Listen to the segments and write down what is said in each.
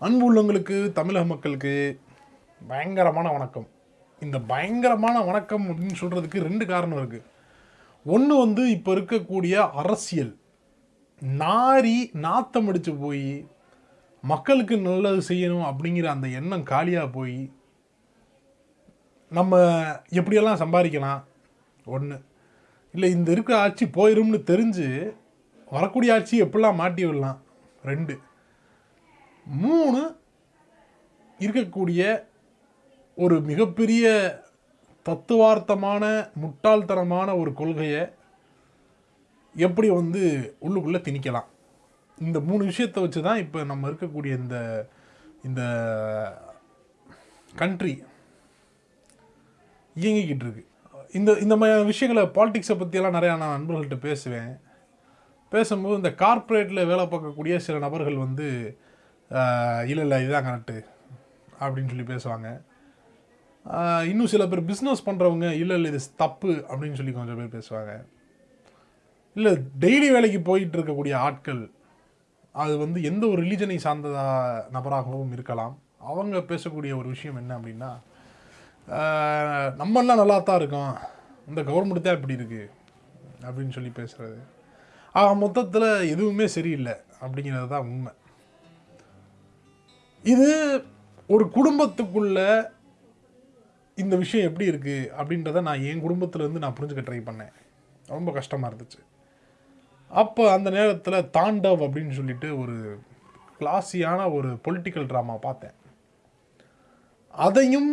அன்பு உள்ளவங்களுக்கு தமிழக மக்களுக்கு பயங்கரமான வணக்கம். இந்த பயங்கரமான வணக்கம் அப்படின்னு சொல்கிறதுக்கு ரெண்டு காரணம் இருக்குது ஒன்று வந்து இப்போ இருக்கக்கூடிய அரசியல். நாரி நாத்தம் அடித்து போய் மக்களுக்கு நல்லது செய்யணும் அப்படிங்கிற அந்த எண்ணம் காலியாக போய் நம்ம எப்படியெல்லாம் சம்பாதிக்கலாம்? ஒன்று இல்லை இந்த இருக்கிற ஆட்சி போயிரும்னு தெரிஞ்சு வரக்கூடிய ஆட்சி எப்படிலாம் மாட்டி விடலாம்? ரெண்டு. மூணு இருக்கக்கூடிய ஒரு மிகப்பெரிய தத்துவார்த்தமான முட்டாள்தனமான ஒரு கொள்கையை எப்படி வந்து உள்ளுக்குள்ளே திணிக்கலாம்? இந்த மூணு விஷயத்தை வச்சு தான் இப்போ நம்ம இருக்கக்கூடிய இந்த இந்த கண்ட்ரி இயங்கிக்கிட்டு இருக்கு. இந்த இந்த மாதிரி விஷயங்களை பாலிடிக்ஸை பற்றியெல்லாம் நிறையா நான் நண்பர்கள்ட்ட பேசுவேன். பேசும்போது இந்த கார்ப்பரேட்டில் வேலை பார்க்கக்கூடிய சில நபர்கள் வந்து இல்லை இல்லை இதுதான் கரெக்டு அப்படின்னு சொல்லி பேசுவாங்க. இன்னும் சில பேர் பிஸ்னஸ் பண்ணுறவங்க இல்லை இல்லை இது தப்பு அப்படின்னு சொல்லி கொஞ்சம் பேர் பேசுவாங்க. இல்லை டெய்லி வேலைக்கு போயிட்டு இருக்கக்கூடிய ஆட்கள் அது வந்து எந்த ஒரு ரிலீஜனை சார்ந்த நபராகவும் இருக்கலாம். அவங்க பேசக்கூடிய ஒரு விஷயம் என்ன அப்படின்னா நம்மெல்லாம் நல்லா தான் இருக்கோம். இந்த கவர்மெண்ட் தான் இப்படி இருக்குது அப்படின்னு சொல்லி பேசுகிறது ஆக மொத்தத்தில் எதுவுமே சரியில்லை அப்படிங்கிறது தான் உண்மை. இது ஒரு குடும்பத்துக்குள்ள இந்த விஷயம் எப்படி இருக்குது அப்படின்றத நான் என் குடும்பத்துலேருந்து நான் புரிஞ்சுக்க ட்ரை பண்ணேன். ரொம்ப கஷ்டமாக இருந்துச்சு. அப்போ அந்த நேரத்தில் தாண்டவ் அப்படின்னு சொல்லிட்டு ஒரு கிளாஸியான ஒரு பொலிட்டிக்கல் ட்ராமா பார்த்தேன். அதையும்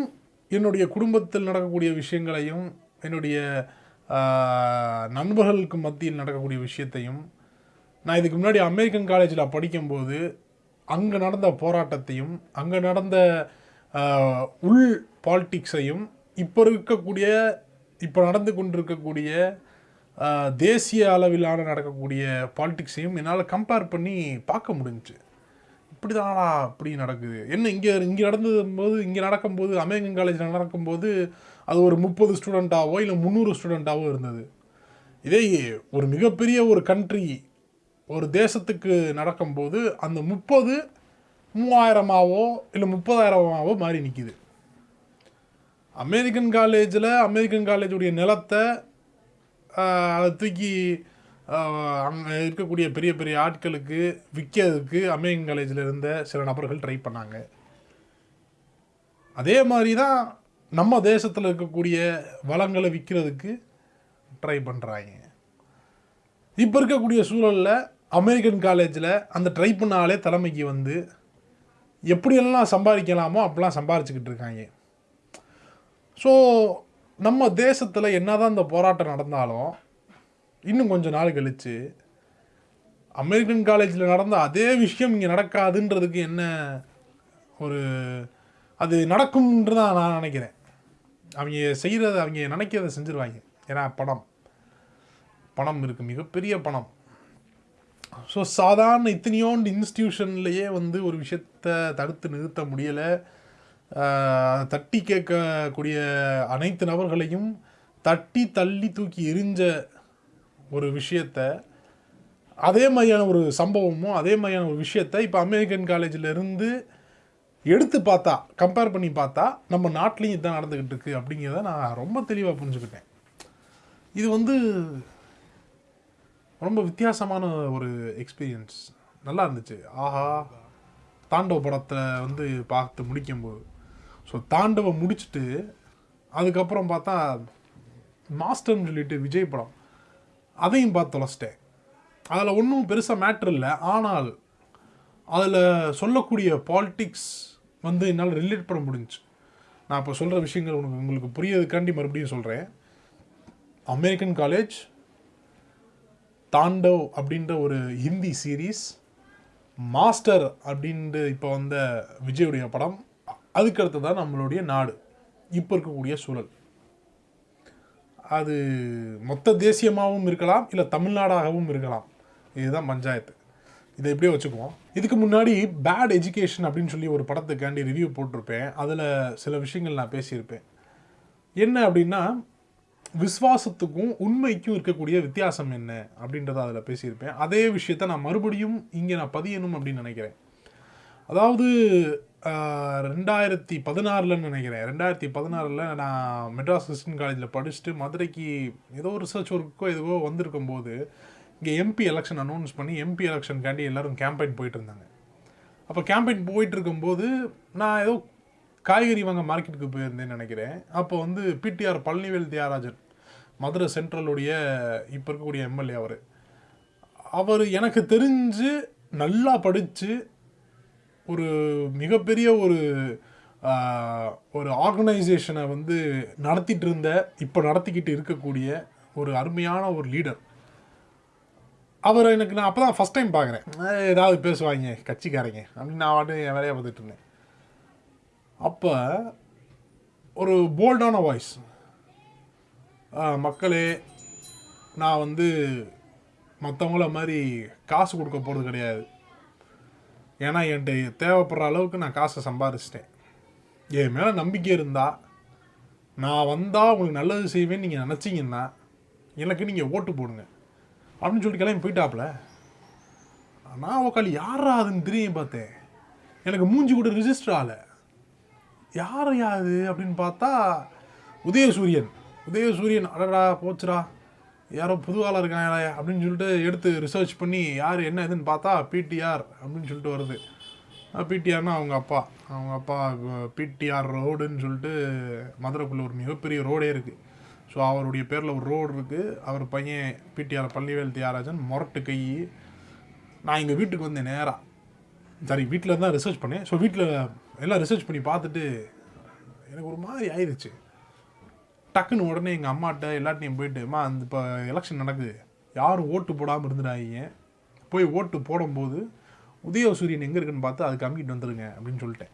என்னுடைய குடும்பத்தில் நடக்கக்கூடிய விஷயங்களையும் என்னுடைய நண்பர்களுக்கு மத்தியில் நடக்கக்கூடிய விஷயத்தையும் நான் இதுக்கு முன்னாடி அமெரிக்கன் காலேஜில் படிக்கும்போது அங்கே நடந்த போராட்டத்தையும் அங்கே நடந்த உள் பாலிட்டிக்ஸையும் இப்போ இருக்கக்கூடிய இப்போ நடந்து கொண்டிருக்கக்கூடிய தேசிய அளவிலான நடக்கக்கூடிய பாலிட்டிக்ஸையும் என்னால் கம்பேர் பண்ணி பார்க்க முடிஞ்சுச்சு. இப்படிதானா இப்படி நடக்குது. என்ன இங்கே இங்கே நடந்தது போது இங்கே நடக்கும்போது அமெரிக்கன் காலேஜில் நடக்கும்போது அது ஒரு முப்பது ஸ்டூடெண்ட்டாவோ இல்லை முந்நூறு ஸ்டூடெண்ட்டாவோ இருந்தது. இதே ஒரு மிகப்பெரிய ஒரு கண்ட்ரி ஒரு தேசத்துக்கு நடக்கும்போது அந்த முப்பது மூவாயிரமாவோ இல்லை முப்பதாயிரமாவோ மாறி நிற்கிது அமெரிக்கன் காலேஜில் அமெரிக்கன் காலேஜுடைய நிலத்தை அதை தூக்கி அங்கே இருக்கக்கூடிய பெரிய பெரிய ஆட்களுக்கு விற்கிறதுக்கு அமெரிக்கன் காலேஜில் இருந்த சில நபர்கள் ட்ரை பண்ணாங்க. அதே மாதிரி தான் நம்ம தேசத்தில் இருக்கக்கூடிய வளங்களை விற்கிறதுக்கு ட்ரை பண்ணுறாங்க இப்போ இருக்கக்கூடிய சூழலில் அமெரிக்கன் காலேஜில் அந்த ட்ரை பண்ண ஆளே தலைமைக்கு வந்து எப்படியெல்லாம் சம்பாதிக்கலாமோ அப்படிலாம் சம்பாரிச்சுக்கிட்டு இருக்காங்க. ஸோ நம்ம தேசத்தில் என்னதான் இந்த போராட்டம் நடந்தாலும் இன்னும் கொஞ்சம் நாள் கழிச்சு அமெரிக்கன் காலேஜில் நடந்த அதே விஷயம் இங்கே நடக்காதுன்றதுக்கு என்ன ஒரு அது நடக்கும்ன்று தான் நான் நினைக்கிறேன். அவங்க செய்கிறத அவங்க நினைக்கிறத செஞ்சுருவாங்க. ஏன்னா பணம். பணம் இருக்குது மிகப்பெரிய பணம். ஸோ சாதாரண இத்தனையோண்டு இன்ஸ்டியூஷன்லேயே வந்து ஒரு விஷயத்த தடுத்து நிறுத்த முடியலை. தட்டி கேட்கக்கூடிய அனைத்து நபர்களையும் தட்டி தள்ளி தூக்கி எரிஞ்ச ஒரு விஷயத்த அதே மாதிரியான ஒரு சம்பவமும் அதே மாதிரியான ஒரு விஷயத்த இப்போ அமெரிக்கன் காலேஜில் இருந்து எடுத்து பார்த்தா கம்பேர் பண்ணி பார்த்தா நம்ம நாட்டிலையும் இதுதான் நடந்துக்கிட்டு இருக்கு அப்படிங்கிறத நான் ரொம்ப தெளிவாக புரிஞ்சுக்கிட்டேன். இது வந்து ரொம்ப வித்தியாசமான ஒரு எக்ஸ்பீரியன்ஸ் நல்லா இருந்துச்சு. ஆஹா. தாண்டவ படத்தை வந்து பார்த்து முடிக்கும்போது. ஸோ தாண்டவை முடிச்சுட்டு அதுக்கப்புறம் பார்த்தா மாஸ்டர்னு சொல்லிட்டு விஜய் படம். அதையும் பார்த்து தொலைச்சிட்டேன். அதில் ஒன்றும் பெருசாக மேட்ரு இல்லை. ஆனால் அதில் சொல்லக்கூடிய பாலிட்டிக்ஸ் வந்து என்னால் ரிலேட் பண்ண முடிஞ்சுச்சு. நான் இப்போ சொல்கிற விஷயங்கள் உனக்கு உங்களுக்கு புரியதுக்காண்டி மறுபடியும் சொல்கிறேன் அமெரிக்கன் காலேஜ் தாண்டவ் அப்படின்ற ஒரு ஹிந்தி சீரீஸ் மாஸ்டர் அப்படின்ட்டு இப்போ வந்த விஜயுடைய படம் அதுக்கு அடுத்ததான் நம்மளுடைய நாடு. இப்போ இருக்கக்கூடிய சூழல். அது மொத்த தேசியமாகவும் இருக்கலாம் இல்லை தமிழ்நாடாகவும் இருக்கலாம். இதுதான் பஞ்சாயத்து. இதை எப்படியோ வச்சுக்குவோம். இதுக்கு முன்னாடி பேட் எஜுகேஷன் அப்படின்னு சொல்லி ஒரு படத்துக்காண்டி ரிவ்யூ போட்டிருப்பேன். அதில் சில விஷயங்கள் நான் பேசியிருப்பேன். என்ன அப்படின்னா விசுவாசத்துக்கும் உண்மைக்கும் இருக்கக்கூடிய வித்தியாசம் என்ன அப்படின்றத அதில் பேசியிருப்பேன். அதே விஷயத்த நான் மறுபடியும் இங்கே நான் பதியணும் அப்படின்னு நினைக்கிறேன். அதாவது ரெண்டாயிரத்தி பதினாறுலன்னு நினைக்கிறேன். ரெண்டாயிரத்தி பதினாறில் நான் மெட்ராஸ் கிறிஸ்டின் காலேஜில் படிச்சுட்டு மதுரைக்கு ஏதோ ரிசர்ச் ஒர்க்கோ எதுவோ வந்திருக்கும் போது இங்கே எம்பி எலெக்ஷன் அனௌன்ஸ் பண்ணி எம்பி எலெக்ஷனுக்காண்டி எல்லாரும் கேம்பெயின் போயிட்டு இருந்தாங்க. அப்போ கேம்பெயின் போயிட்டு இருக்கும்போது நான் ஏதோ காய்கறி வாங்க மார்க்கெட்டுக்கு போயிருந்தேன்னு நினைக்கிறேன். அப்போ வந்து பிடிஆர் பழனிவேல் தியாகராஜன் மதுரை சென்ட்ரலுடைய இப்போ இருக்கக்கூடிய எம்எல்ஏ அவர். அவர் எனக்கு தெரிஞ்சு நல்லா படித்து ஒரு மிகப்பெரிய ஒரு ஒரு ஆர்கனைசேஷனை வந்து நடத்திட்டு இருந்த இப்போ நடத்திக்கிட்டு இருக்கக்கூடிய ஒரு அருமையான ஒரு லீடர் அவர் எனக்கு நான் அப்போ தான் ஃபஸ்ட் டைம் பார்க்குறேன். ஏதாவது பேசுவாங்க கட்சிக்காரங்க அப்படின்னு நான் வாட்டு என் வேலையை பார்த்துட்டு இருந்தேன். அப்போ ஒரு போல்டான வாய்ஸ் மக்களே நான் வந்து மற்றவங்கள மாதிரி காசு கொடுக்க போகிறது கிடையாது. ஏன்னா என்கிட்ட தேவைப்படுற அளவுக்கு நான் காசை சம்பாரிச்சிட்டேன். என் மேலே நம்பிக்கை இருந்தால் நான் வந்தால் உங்களுக்கு நல்லது செய்வேன்னு நீங்கள் நினச்சிங்கன்னா எனக்கு நீங்கள் ஓட்டு போடுங்க. அப்படின்னு சொல்லிட்டு கிளம்பி போயிட்டாப்புல. நான் உக்காளி யாரா அதுன்னு தெரியும் பார்த்தேன்? எனக்கு மூஞ்சி கூட ரிஜிஸ்டர் ஆகலை. யார் யாது அப்படின்னு பார்த்தா உதயசூரியன். உதயசூரியன் அடடா போச்சுடா. யாரோ புது ஆளாக இருக்காங்களே அப்படின்னு சொல்லிட்டு எடுத்து ரிசர்ச் பண்ணி யார் என்ன இதுன்னு பார்த்தா பிடிஆர் அப்படின்னு சொல்லிட்டு வருது. பிடிஆர்னா அவங்க அப்பா. அவங்க அப்பா பிடிஆர் ரோடுன்னு சொல்லிட்டு மதுரைக்குள்ளே ஒரு மிகப்பெரிய ரோடே இருக்குது ஸோ அவருடைய பேரில் ஒரு ரோடு இருக்குது அவர் பையன் பிடிஆர் பள்ளிவேல் தியாகராஜன் மொரட்டு கை. நான் எங்கள் வீட்டுக்கு வந்தேன் நேராக சரி வீட்டில் தான் ரிசர்ச் பண்ணேன். ஸோ வீட்டில் எல்லாம் ரிசர்ச் பண்ணி பார்த்துட்டு எனக்கு ஒரு மாதிரி ஆயிடுச்சு டக்குன்னு உடனே எங்கள் அம்மாட்ட எல்லாத்தையும் போயிட்டு அம்மா அந்த இப்போ எலெக்ஷன் நடக்குது. யாரும் ஓட்டு போடாமல் இருந்துடாங்க போய் ஓட்டு போடும்போது உதயசூரியன் எங்கே இருக்குன்னு பார்த்து அதுக்கு கம்மிட்டு வந்துடுங்க அப்படின்னு சொல்லிட்டேன்.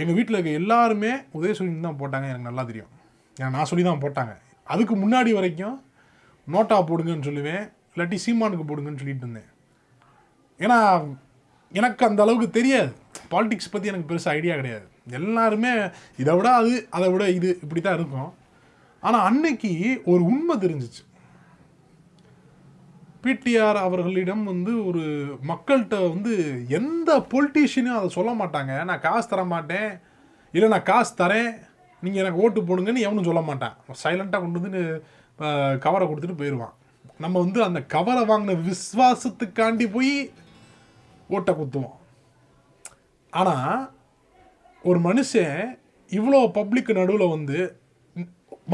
எங்கள் வீட்டில் இருக்க எல்லாருமே உதயசூரியன் தான் போட்டாங்க எனக்கு நல்லா தெரியும். ஏன்னா நான் சொல்லி தான் போட்டாங்க. அதுக்கு முன்னாடி வரைக்கும் நோட்டா போடுங்கன்னு சொல்லுவேன் இல்லாட்டி சீமானுக்கு போடுங்கன்னு சொல்லிட்டு இருந்தேன். ஏன்னா எனக்கு அந்த அளவுக்கு தெரியாது. பாலிடிக்ஸ் பற்றி எனக்கு பெருசாக ஐடியா கிடையாது. எல்லாருமே இதை விட அது அதை விட இது இப்படி தான் இருக்கும். ஆனால் அன்னைக்கு ஒரு உண்மை தெரிஞ்சிச்சு. பிடிஆர் அவர்களிடம் வந்து ஒரு மக்கள்கிட்ட வந்து எந்த பொலிட்டீஷியனும் அதை சொல்ல மாட்டாங்க. நான் காசு தர மாட்டேன். இல்லை நான் காசு தரேன். நீங்கள் எனக்கு ஓட்டு போடுங்கன்னு எவனும் சொல்ல மாட்டேன். சைலண்ட்டாக கொண்டு வந்து கவரை கொடுத்துட்டு போயிடுவான் நம்ம வந்து அந்த கவரை வாங்கின விஸ்வாசத்துக்காண்டி போய் ஓட்டை குத்துவோம். ஆனால் ஒரு மனுஷன் இவ்வளோ பப்ளிக் நடுவில் வந்து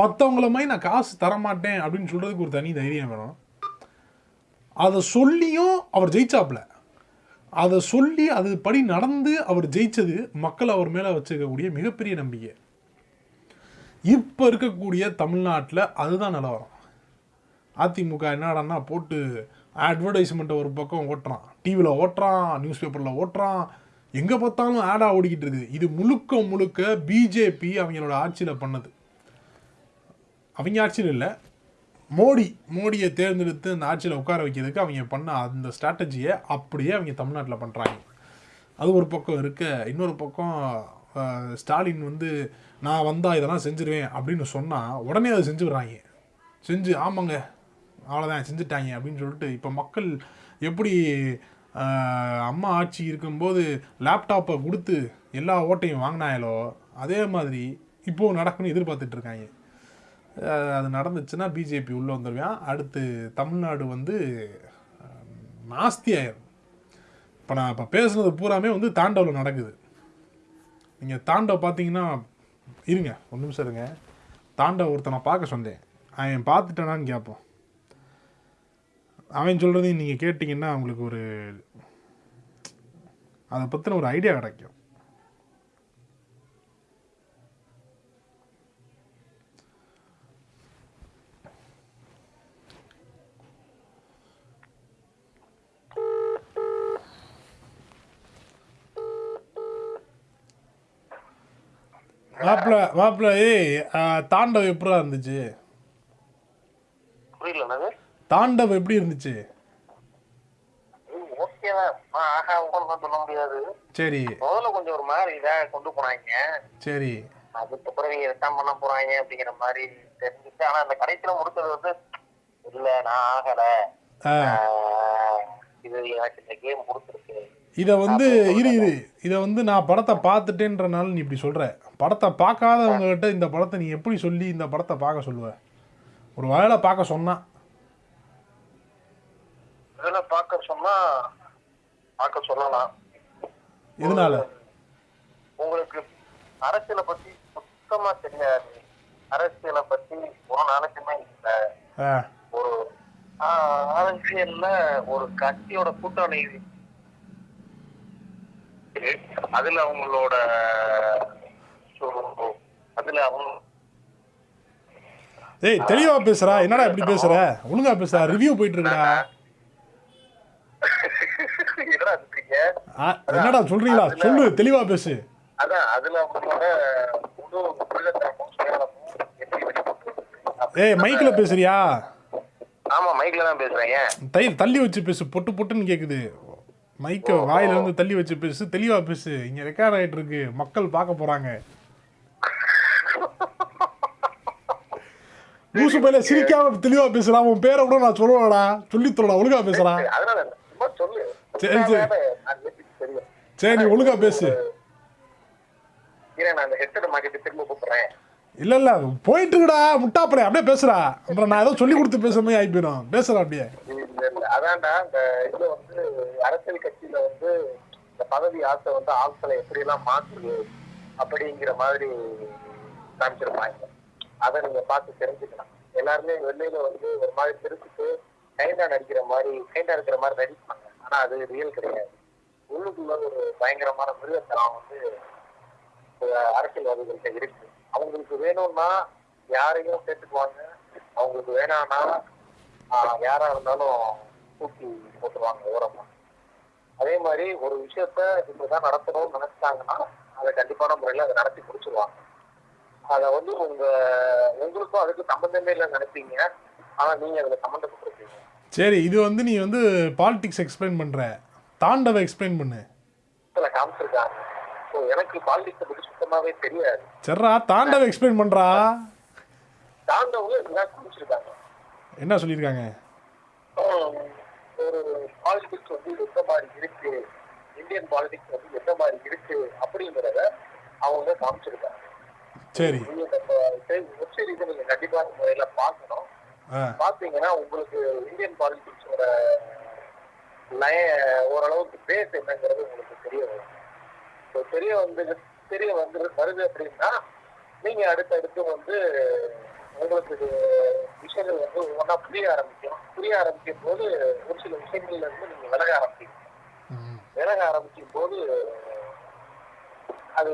மற்றவங்கள மாதிரி நான் காசு தரமாட்டேன் அப்படின்னு சொல்கிறதுக்கு ஒரு தனி தைரியம் வேணும். அதை சொல்லியும் அவர் ஜெயிச்சாப்ல அதை சொல்லி அது படி நடந்து அவர் ஜெயிச்சது மக்கள் அவர் மேலே வச்சுக்கக்கூடிய மிகப்பெரிய நம்பிக்கை. இப்போ இருக்கக்கூடிய தமிழ்நாட்டில் அதுதான் நிலவரம் அதிமுக என்னடான்னா போட்டு அட்வர்டைஸ்மெண்ட்டை ஒரு பக்கம் ஓட்டுறான். டிவியில் ஓட்டுறான் நியூஸ் பேப்பரில் ஓட்டுறான். எங்கே பார்த்தாலும் ஆடாக ஓடிக்கிட்டு இருக்குது. இது முழுக்க முழுக்க பிஜேபி அவங்களோட ஆட்சியில் பண்ணது. அவங்க ஆட்சியில் இல்லை. மோடி மோடியை தேர்ந்தெடுத்து அந்த ஆட்சியில் உட்கார வைக்கிறதுக்கு அவங்க பண்ண அந்த ஸ்ட்ராட்டஜியை அப்படியே அவங்க தமிழ்நாட்டில் பண்ணுறாங்க அது ஒரு பக்கம் இருக்க. இன்னொரு பக்கம் ஸ்டாலின் வந்து நான் வந்தால் இதெல்லாம் செஞ்சிருவேன் அப்படின்னு சொன்னால் உடனே அதை செஞ்சுடுறாங்க. செஞ்சு ஆமாங்க அவ்வளோதான் செஞ்சுட்டாங்க அப்படின்னு சொல்லிட்டு இப்போ மக்கள் எப்படி அம்மா ஆட்சி இருக்கும்போது லேப்டாப்பை கொடுத்து எல்லா ஓட்டையும் வாங்கினாயலோ அதே மாதிரி இப்போது நடக்குன்னு எதிர்பார்த்துட்ருக்காங்க. அது நடந்துச்சுன்னா பிஜேபி உள்ளே வந்துடுவேன் அடுத்து தமிழ்நாடு வந்து அஹ், நாஸ்தி ஆயிரும். இப்போ நான் இப்போ பேசுனது பூராமே வந்து தாண்டவில் நடக்குது. நீங்கள் தாண்டவ பார்த்தீங்கன்னா இருங்க ஒரு நிமிஷம் இருங்க. தாண்டவ ஒருத்தனை பார்க்க சொன்னேன். அவன் பார்த்துட்டானான்னு கேட்போம். அவன் சொல்கிறதையும் நீங்கள் கேட்டிங்கன்னா உங்களுக்கு ஒரு அதை பற்றின ஒரு ஐடியா கிடைக்கும். மாப்பிள்ள மாப்பிள்ள ஏய் தாண்டவம் எப்படா இருந்துச்சு? தாண்டவ் எப்படி இருந்துச்சு? சொல்ல முடியாது. சரி. முதல்ல கொஞ்சம் ஒரு மாதிரி இதா கொண்டு போனாங்க. சரி. அதுக்கப்புறம் நீங்க ரிட்டர்ன் பண்ண போறாங்க அப்படிங்கிற மாதிரி தெரிஞ்சுச்சு. ஆனா அந்த கடைசியில முடிச்சது வந்து இல்ல நான் ஆகல. இது எனக்கு இந்த கேம் கொடுத்துருக்கு இதை வந்து இரு இரு. இதை வந்து நான் படத்தை பார்த்துட்டேன்றனால நீ இப்படி சொல்ற. படத்தை பார்க்காதவங்க கிட்ட இந்த படத்தை நீ எப்படி சொல்லி இந்த படத்தை பார்க்க சொல்லுவ? ஒரு வேளை பார்க்க சொன்னா. இதுல பார்க்க சொன்னா பார்க்க சொல்லலாம். எதனால? உங்களுக்கு அரசியலை பத்தி சுத்தமா தெரியாது. அரசியலை பத்தி ஒரு நாளைக்குமே இல்ல. ஒரு அரசியல்ல ஒரு கட்சியோட கூட்டணி அதுல அவங்களோட அதுல அவங்க ஏய் தெளிவா பேசுறா. என்னடா இப்படி பேசுற? ஒழுங்கா பேசுறா. ரிவ்யூ போயிட்டு இருக்குடா என்னடா இருக்கீங்க ஆ, என்னடா சொல்றீங்களா? சொல்லு தெளிவா பேசு. அதான் அதுல அவங்களோட முழு உள்ளத்தனமும் சுயநலமும் எப்படி வெளிப்படுறது ஏய் மைக்ல பேசுறியா? ஆமா மைக்ல தான் பேசுறேன் தயிர் தள்ளி வச்சு பேசு பொட்டு பொட்டுன்னு கேக்குது. மைக்க வாயில இருந்து தள்ளி வச்சு பேசு தெளிவா பேசு. இங்க ரெக்கார்ட் ஆயிட்டு இருக்கு. மக்கள் பார்க்க போறாங்க. லூசு பையில சிரிக்காம தெளிவா பேசுறா உன் பேரை கூட நான் சொல்லுவேடா சொல்லி சொல்லடா ஒழுங்கா பேசுறா அதனால இல்ல. சும்மா சொல்லு. சரி, சரி. சரி நீ ஒழுங்கா பேசு. இல்ல இல்ல போயிட்டு இருக்குடா முட்டாப்படை அப்படியே பேசுறா அப்புறம் நான் ஏதோ சொல்லி கொடுத்து பேசுற மாதிரி ஆகி போயிடும் பேசுறா அப்படியே அதான்டா இந்த இதுல வந்து அரசியல் கட்சியில வந்து இந்த பதவி ஆசை வந்து ஆட்களை எப்படி எல்லாம் மாற்றுது அப்படிங்கிற மாதிரி காமிச்சிருப்பாங்க. அதை நீங்க பார்த்து தெரிஞ்சுக்கலாம். எல்லாருமே வெளியில வந்து ஒரு மாதிரி திருச்சிட்டு கைண்டா நடிக்கிற மாதிரி கைண்டா இருக்கிற மாதிரி நடிப்பாங்க. ஆனா அது ரியல் கிடையாது. உள்ளுக்குள்ள ஒரு பயங்கரமான மிருகத்தனம் வந்து அரசியல்வாதிகள்கிட்ட இருக்கு. அவங்களுக்கு வேணும்னா யாரையும் சேர்த்துக்குவாங்க. அவங்களுக்கு வேணாம்னா ஆஹ் யாரா இருந்தாலும் தூக்கி போட்டுருவாங்க ஓரமா. அதே மாதிரி ஒரு விஷயத்த இப்படிதான் நடத்தணும்னு நினைச்சிட்டாங்கன்னா அதை கண்டிப்பான முறையில அதை நடத்தி முடிச்சிருவாங்க. அதை வந்து உங்க உங்களுக்கும் அதுக்கு சம்பந்தமே இல்லை நினைப்பீங்க. ஆனா நீங்க அதுல சம்மந்தப்பட்டிருக்கீங்க. சரி இது வந்து நீ வந்து பாலிடிக்ஸ் எக்ஸ்பிளைன் பண்ற. தாண்டவ எக்ஸ்பிளைன் பண்ணு. எனக்கு பாலிடிக்ஸை பத்தி சுத்தமாவே தெரியாது. சரிடா தாண்டவ எக்ஸ்பிளைன் பண்றா. காமிச்சிருக்காங்க. என்ன சொல்லியிருக்காங்க? ஒரு பாலிடிக்ஸ் வந்து எந்த மாதிரி இருக்கு? இந்தியன் பாலிடிக்ஸ் வந்து எந்த மாதிரி இருக்கு? அப்படிங்கிறத அவங்க காமிச்சிருக்காங்க. சரி. நீங்க வெப் சீரிஸ் நீங்க கண்டிப்பான முறையில பார்க்கணும். பாத்தீங்கன்னா உங்களுக்கு இந்தியன் பாலிடிக்ஸோட லய ஓரளவுக்கு பேஸ் என்னங்கிறது உங்களுக்கு தெரிய வரும். So, தெரிய வந்து தெரிய வந்து வருது அப்படின்னா நீங்க அடுத்தடுத்து வந்து உங்களுக்கு விஷயங்கள் வந்து ஒவ்வொன்றா புரிய ஆரம்பிக்கும். புரிய ஆரம்பிக்கும் போது ஒரு சில விஷயங்கள்ல இருந்து நீங்க விலக ஆரம்பிக்கும். விலக ஆரம்பிக்கும் போது அது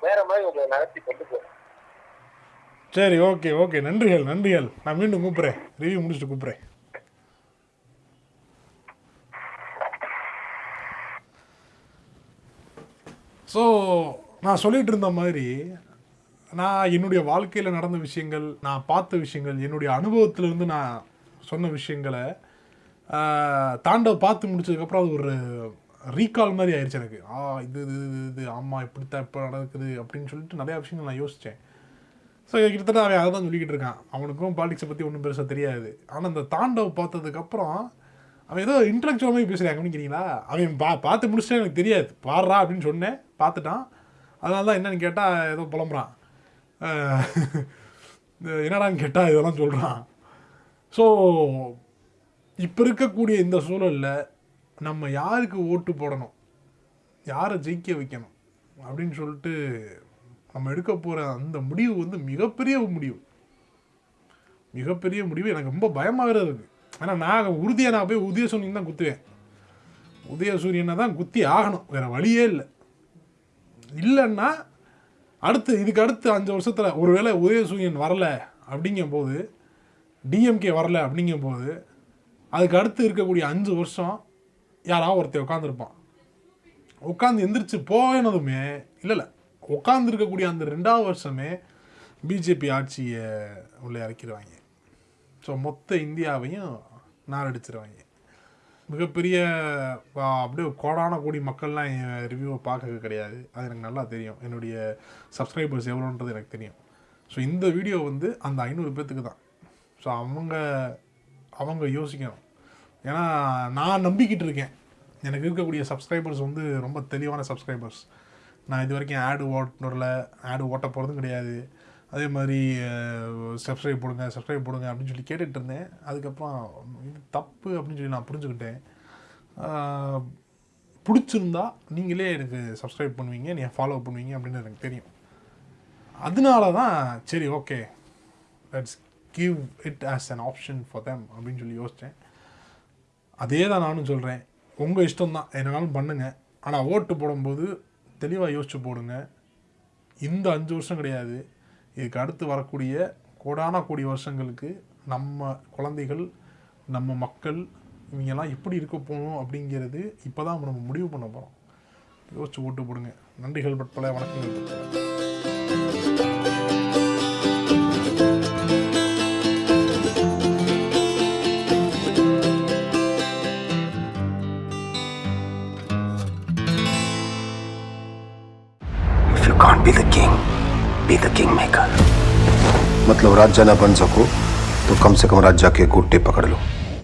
வேற மாதிரி உங்களை நடத்தி கொண்டு போகும். சரி ஓகே ஓகே. நன்றிகள் நன்றிகள். நான் மீண்டும் கூப்பிட்றேன். ரிவ்யூ முடிச்சுட்டு கூப்பிட்றேன். ஸோ நான் சொல்லிகிட்டு இருந்த மாதிரி நான் என்னுடைய வாழ்க்கையில் நடந்த விஷயங்கள் நான் பார்த்த விஷயங்கள் என்னுடைய அனுபவத்திலேருந்து நான் சொன்ன விஷயங்களை தாண்டவ பார்த்து முடிச்சதுக்கப்புறம் அது ஒரு ரீகால் மாதிரி ஆயிடுச்சு எனக்கு. ஆ இது இது இது, இது ஆமாம் இப்படித்தான் இப்போ நடக்குது அப்படின்னு சொல்லிட்டு நிறையா விஷயங்கள் நான் யோசித்தேன் ஸோ கிட்டத்தட்ட அவன் அதை தான் சொல்லிக்கிட்டு இருக்கான். அவனுக்கும் பாலிடிக்ஸை பற்றி ஒன்றும் பெருசாக தெரியாது. ஆனால் அந்த தாண்டவ் பார்த்ததுக்கப்புறம் அவன் ஏதோ இன்டலெக்சுவல் மாதிரி பேசுகிறான் கவனிக்கிறீங்களா? அவன் பா பார்த்து முடிச்சுட்டு எனக்கு தெரியாது. பாடுறா அப்படின்னு சொன்னேன் பார்த்துட்டான். அதனால தான் என்னன்னு கேட்டால் ஏதோ புலம்புறான். என்னடான்னு கேட்டால் இதெல்லாம் சொல்கிறான் ஸோ இப்போ இருக்கக்கூடிய இந்த சூழலில் நம்ம யாருக்கு ஓட்டு போடணும்? யாரை ஜெயிக்க வைக்கணும்? அப்படின்னு சொல்லிட்டு நம்ம எடுக்க போகிற அந்த முடிவு வந்து மிகப்பெரிய முடிவு. மிகப்பெரிய முடிவு. எனக்கு ரொம்ப பயமாகவே இருக்குது ஆனால் நான் உறுதியாக நான் போய் உதய சூரியன் தான் குத்துவேன். உதயசூரியனை தான் குத்தி ஆகணும். வேறு வழியே இல்லை. இல்லைன்னா அடுத்து இதுக்கு அடுத்து அஞ்சு வருஷத்தில் ஒருவேளை உதயசூரியன் வரல அப்படிங்கும்போது டிஎம்கே வரல அப்படிங்கும்போது அதுக்கு அடுத்து இருக்கக்கூடிய அஞ்சு வருஷம் யாராவது ஒருத்தர் உட்காந்துருப்பான் உட்காந்து எந்திரிச்சு போவேனதுமே இல்லை இல்லை. உட்காந்துருக்கக்கூடிய அந்த ரெண்டாவது வருஷமே பிஜேபி ஆட்சியை உள்ளே இறக்கிடுவாங்க. ஸோ மொத்த இந்தியாவையும் நாரடிச்சிருவாங்க. மிகப்பெரிய அப்படியே கோடான கோடி மக்கள்லாம் என் ரிவ்யூவை பார்க்க கிடையாது. அது எனக்கு நல்லா தெரியும். என்னுடைய சப்ஸ்கிரைபர்ஸ் எவ்வளோன்றது எனக்கு தெரியும். ஸோ இந்த வீடியோ வந்து அந்த ஐநூறு பேர்த்துக்கு தான். ஸோ அவங்க அவங்க யோசிக்கணும். ஏன்னா நான் நம்பிக்கிட்டு இருக்கேன். எனக்கு இருக்கக்கூடிய சப்ஸ்கிரைபர்ஸ் வந்து ரொம்ப தெளிவான சப்ஸ்கிரைபர்ஸ் நான் இது வரைக்கும் ஆடு ஓட்டுறல ஆடு ஓட்ட போகிறதும் கிடையாது. அதே மாதிரி சப்ஸ்கிரைப் போடுங்க சப்ஸ்கிரைப் போடுங்க அப்படின்னு சொல்லி கேட்டுகிட்டு இருந்தேன் அதுக்கப்புறம் இது தப்பு அப்படின்னு சொல்லி நான் புரிஞ்சுக்கிட்டேன். பிடிச்சிருந்தா நீங்களே எனக்கு சப்ஸ்கிரைப் பண்ணுவீங்க நீங்கள் ஃபாலோ பண்ணுவீங்க அப்படின்னு எனக்கு தெரியும். அதனால தான் சரி okay let's give it as an option for them அப்படின்னு சொல்லி யோசித்தேன் அதே தான் நானும் சொல்கிறேன் உங்கள் இஷ்டம் தான் என்னனாலும் பண்ணுங்கள் ஆனால் ஓட்டு போடும்போது தெளிவாக யோசிச்சு போடுங்க. இந்த அஞ்சு வருஷம் கிடையாது. இதுக்கு அடுத்து வரக்கூடிய கோடான கோடி வருஷங்களுக்கு நம்ம குழந்தைகள் நம்ம மக்கள் இவங்கெல்லாம் எப்படி இருக்க போகணும் அப்படிங்கிறது இப்போ தான் நம்ம முடிவு பண்ண போகிறோம் யோசிச்சு ஓட்டு போடுங்க. நன்றிகள் பட்பல வணக்கங்கள் பட்பல मतलब राज्य ना बन सको तो कम से कम राजा के गोटे पकड़ लो।